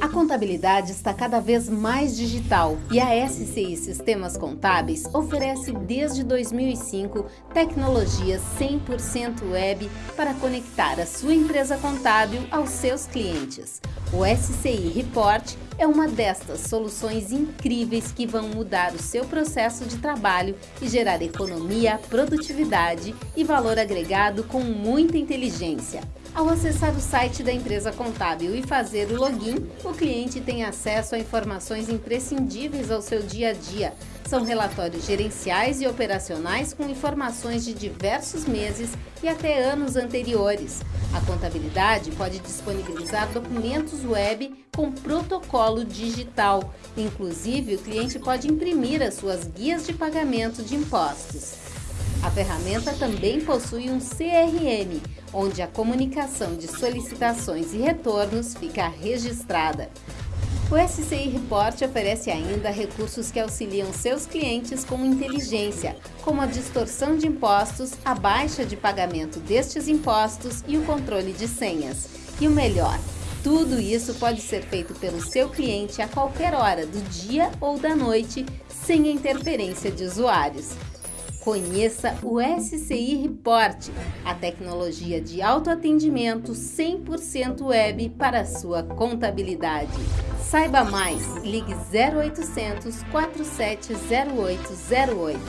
A contabilidade está cada vez mais digital e a SCI Sistemas Contábeis oferece desde 2005 tecnologia 100% web para conectar a sua empresa contábil aos seus clientes. O SCI Report é uma destas soluções incríveis que vão mudar o seu processo de trabalho e gerar economia, produtividade e valor agregado com muita inteligência. Ao acessar o site da empresa contábil e fazer o login, o cliente tem acesso a informações imprescindíveis ao seu dia a dia. São relatórios gerenciais e operacionais com informações de diversos meses e até anos anteriores. A contabilidade pode disponibilizar documentos web com protocolo digital. Inclusive, o cliente pode imprimir as suas guias de pagamento de impostos. A ferramenta também possui um CRM, onde a comunicação de solicitações e retornos fica registrada. O SCI Report oferece ainda recursos que auxiliam seus clientes com inteligência, como a distorção de impostos, a baixa de pagamento destes impostos e o controle de senhas. E o melhor, tudo isso pode ser feito pelo seu cliente a qualquer hora do dia ou da noite, sem interferência de usuários. Conheça o SCI Report, a tecnologia de autoatendimento 100% web para sua contabilidade. Saiba mais, ligue 0800 470808.